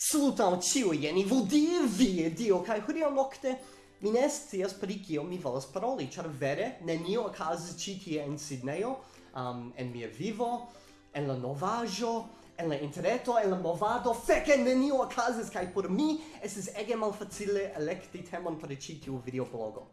Salutam ciu ieni vodi vie dio kai hodiaŭ nokte mi ne scias pri kio mi volas paroli ĉar vere nenio okazis ĉi tie en Sidnejo um, en mia vivo en la novaĵo en la interreto en la movado feke nenio okazis kaj por mi estis ege malfacile elekti temon por ĉi tiu videoblogo.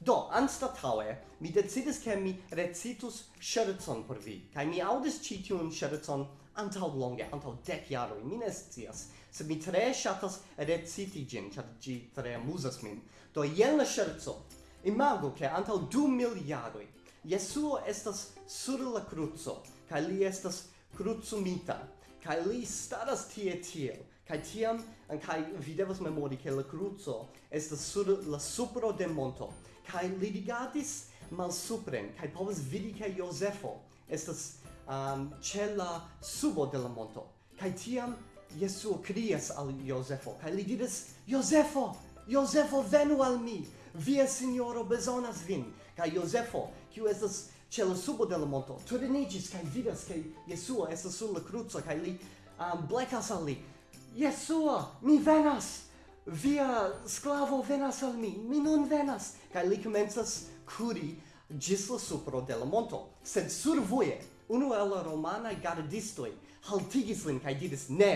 Do, anstataue, mi decidis che mi recitus scherzon por vi, kai mi audis citiun scherzon antau longe, antau dec jaroi, mi ne scias, sed mi tre shatas reciti gin, char gi tre amusas min. Do jen la scherzo, imago che antau du mil jaroi, Jesuo estas sur la cruzo, ca li estas cruzumita, ca li staras tie tiel, ca tiam, ca vi devas memori che la cruzo estas sur la supro de monto, ca li digatis mal supren, ca povas vidi che Josefo estas um, ce la subo de la monto. Kai tiam Jesuo crias al Iosefo, kai li diris, Iosefo, Iosefo venu al mi, via signoro besonas vin. Kai Iosefo, kiu estas ce la subo de la monto, turinigis, kai vidas, kai Jesuo estas sur la cruzo, kai li um, blecas al li, Jesuo, mi venas! Via sclavo venas al mi, mi nun venas! Kai li comenzas curi gis la supro de la monto, sed sur voie unu el la romanae gardistoi haltigis lin kaj diris ne,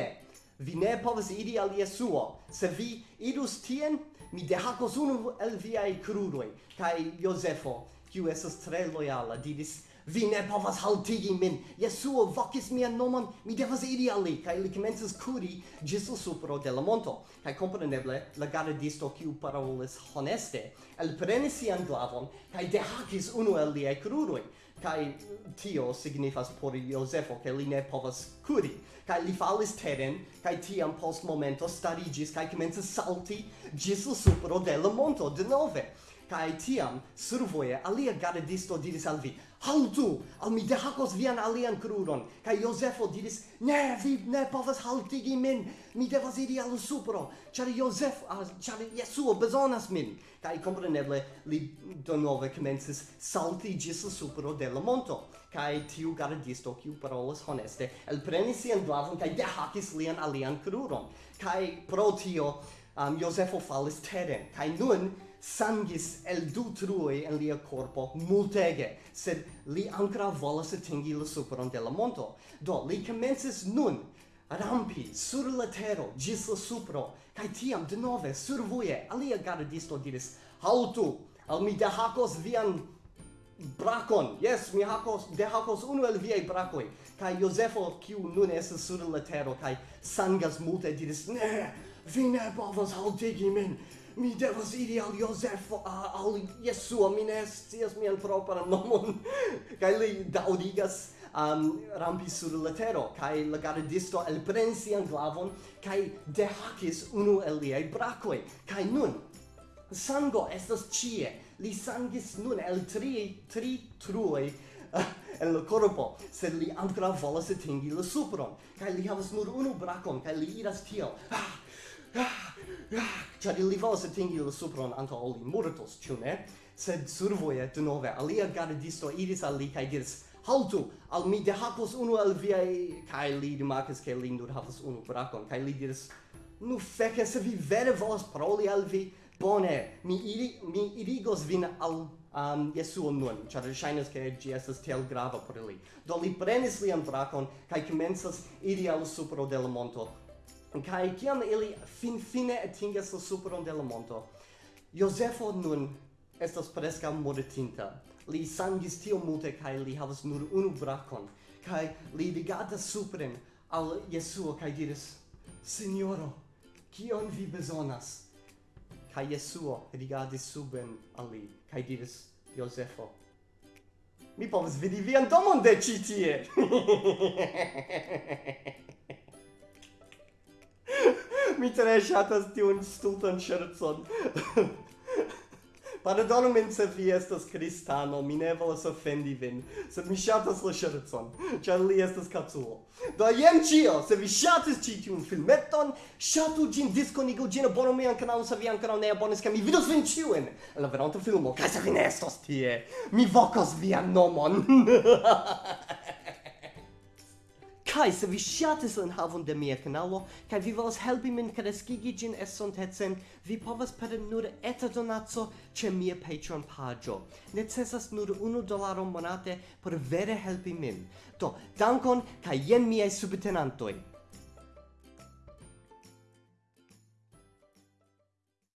vi ne povas iri al Jesuo, se vi idus tien, mi dehacos unu el viai crudoi, kaj Josefo, kiu estas tre lojala, didis, vi ne povas haltigi min. Jesuo vocis mian nomon, mi devas iri al li, kaj li komencis kuri ĝis al supro de la monto. Kaj kompreneble, la gardisto, kiu parolis honeste, elprenis sian glavon kaj dehakis unu el liaj krurojn. Kaj tio signifas por Josefo, ke li ne povas kuri. Kaj li falis teren, kaj tiam post momento starigis kaj komencis salti ĝis al supro de la monto denove. Kai tiam survoje alia gardisto diris al vi: "Haltu, al mi dehakos vian alian kruron." Kai josefo diris: "Ne, vi ne povas haltigi min. Mi devas iri al supro, ĉar Jozef, ĉar Jesuo bezonas min." Kai kompreneble li donove komencis salti ĝis la supro de la monto. Kai tiu gardisto, kiu parolas honeste, elprenis sian glavon kai dehakis lian alian kruron. Kai pro tio um, Josefo falis teren, kai nun sangis el du truoi en lia corpo multege, sed li ancora volas atingi la superon de la monto. Do, li comences nun rampi sur la tero gis la supro, cae tiam de nove survuje alia gardisto diris, Haltu, al mi dehacos vian bracon, yes, mi hacos, dehacos unu el viei bracoi, cae Josefo, kiu nun esas sur la tero, cae sangas multe diris, ne, vi ne povas haltigi min, mi devas iri al Josefo, al Jesuo, mi ne scias mian propran nomon. Kaj li daŭrigas um, rampi sur la tero, kaj la gardisto elprenis sian glavon kaj dehakis unu el liaj brakoj. Kaj nun, sango estas ĉie. Li sangis nun el tri, tri truoj en la corpo, sed li ancora volas atingi la supron, kai li havas nur unu brakon, kai li iras tiel, ah, Ĉar ili volas atingi la supron antaŭ ol li mortos, ĉu ne? Sed survoje denove alia gardisto iris al li kaj diris Haltu, al mi dehakos unu el viaj kaj li rimarkis ke li nur havas unu brakon kaj li diris Nu feke, se vi vere volas paroli al vi, bone, mi, iri, mi irigos vin al um, Jesuo nun, ĉar ŝajnas ke ĝi estas tiel grava por li. Do li prenis lian brakon kaj komencas iri al supro de la monto Kai kiam ili fin fine atingas la superon de la monto. Josefo nun estas preska mortinta. Li sangis tio multe kai li havas nur unu brakon kai li rigardas supren al Jesuo kai diris: Signoro kion vi bezonas? kai Jesuo rigardis suben al li kai diris: Josefo, mi povas vidi vian domon de ĉi tie. mi tre ŝatas tiun stultan ŝercon. Pardonu min se vi estas kristano, mi ne volas ofendi vin, sed mi ŝatas la ŝercon, ĉar li estas kaculo. Do jen ĉio, se vi ŝatis ĉi tiun filmeton, ŝatu ĝin, diskonigu ĝin, abonu mian kanalon se vi ankoraŭ ne abonis, kaj mi vidos vin ĉiujn en la veronta filmo, kaj se vi ne estos tie, mi vokas vian nomon. Kai se vi shatis en havon de mia kanalo, kai vi volas helpi min kreskigi gin estontecen, vi povas per nur eta donaco ĉe mia Patreon paĝo. Necesas nur 1 dolaro monate por vere helpi min. Do, dankon kaj jen miaj subtenantoj.